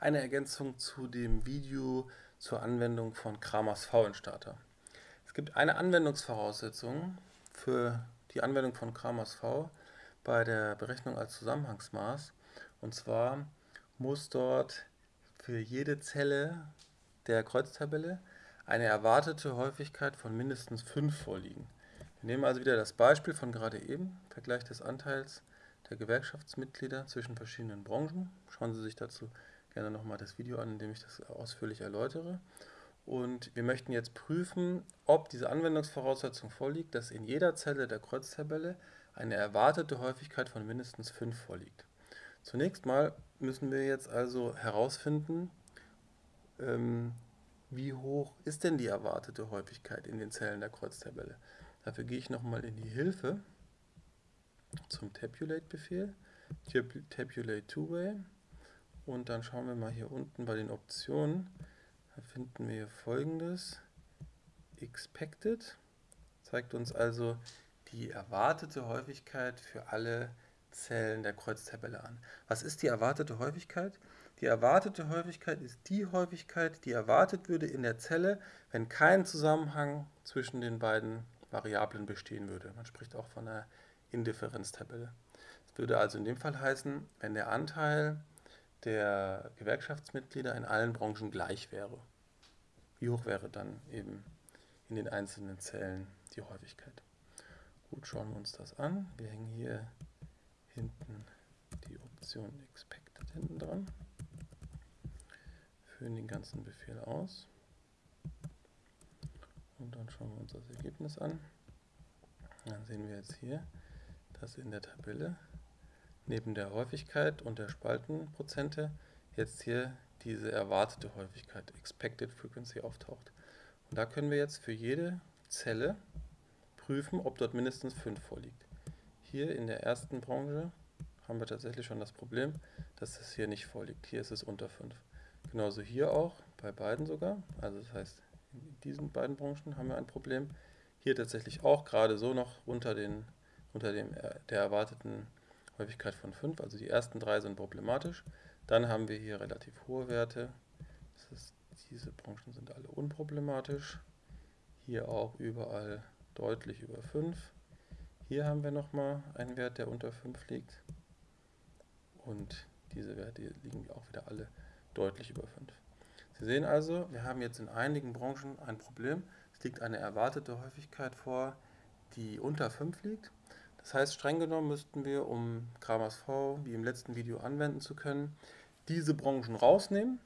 eine Ergänzung zu dem Video zur Anwendung von Kramers V-Instater. Es gibt eine Anwendungsvoraussetzung für die Anwendung von Kramers V bei der Berechnung als Zusammenhangsmaß. Und zwar muss dort für jede Zelle der Kreuztabelle eine erwartete Häufigkeit von mindestens 5 vorliegen. Wir nehmen also wieder das Beispiel von gerade eben, Vergleich des Anteils der Gewerkschaftsmitglieder zwischen verschiedenen Branchen. Schauen Sie sich dazu gerne nochmal das Video an, in dem ich das ausführlich erläutere. Und wir möchten jetzt prüfen, ob diese Anwendungsvoraussetzung vorliegt, dass in jeder Zelle der Kreuztabelle eine erwartete Häufigkeit von mindestens 5 vorliegt. Zunächst mal müssen wir jetzt also herausfinden, ähm, wie hoch ist denn die erwartete Häufigkeit in den Zellen der Kreuztabelle. Dafür gehe ich nochmal in die Hilfe zum Tabulate-Befehl, Tabulate Two-Way und dann schauen wir mal hier unten bei den Optionen, da finden wir hier folgendes, Expected, zeigt uns also die erwartete Häufigkeit für alle Zellen der Kreuztabelle an. Was ist die erwartete Häufigkeit? Die erwartete Häufigkeit ist die Häufigkeit, die erwartet würde in der Zelle, wenn kein Zusammenhang zwischen den beiden Variablen bestehen würde. Man spricht auch von einer Indifferenztabelle. Das würde also in dem Fall heißen, wenn der Anteil der Gewerkschaftsmitglieder in allen Branchen gleich wäre. Wie hoch wäre dann eben in den einzelnen Zellen die Häufigkeit? Gut, schauen wir uns das an. Wir hängen hier hinten die Option Expected hinten dran, führen den ganzen Befehl aus und dann schauen wir uns das Ergebnis an. Dann sehen wir jetzt hier, dass in der Tabelle neben der Häufigkeit und der Spaltenprozente jetzt hier diese erwartete Häufigkeit, Expected Frequency, auftaucht. Und da können wir jetzt für jede Zelle prüfen, ob dort mindestens 5 vorliegt. Hier in der ersten Branche haben wir tatsächlich schon das Problem, dass es hier nicht vorliegt. Hier ist es unter 5. Genauso hier auch, bei beiden sogar. Also das heißt, in diesen beiden Branchen haben wir ein Problem. Hier tatsächlich auch gerade so noch unter, den, unter dem, äh, der erwarteten Häufigkeit von 5. Also die ersten drei sind problematisch. Dann haben wir hier relativ hohe Werte. Ist, diese Branchen sind alle unproblematisch. Hier auch überall deutlich über 5. Hier haben wir nochmal einen Wert, der unter 5 liegt. Und diese Werte liegen auch wieder alle deutlich über 5. Sie sehen also, wir haben jetzt in einigen Branchen ein Problem. Es liegt eine erwartete Häufigkeit vor, die unter 5 liegt. Das heißt, streng genommen müssten wir, um Kramers V wie im letzten Video anwenden zu können, diese Branchen rausnehmen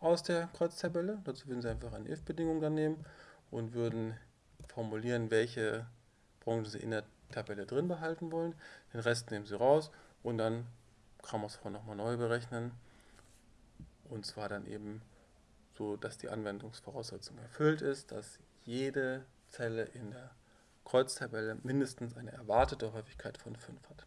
aus der Kreuztabelle. Dazu würden Sie einfach eine if-Bedingung dann nehmen und würden formulieren, welche Branchen Sie in der Tabelle drin behalten wollen. Den Rest nehmen Sie raus und dann Kramers V nochmal neu berechnen. Und zwar dann eben so, dass die Anwendungsvoraussetzung erfüllt ist, dass jede Zelle in der Kreuztabelle mindestens eine erwartete Häufigkeit von 5 hat.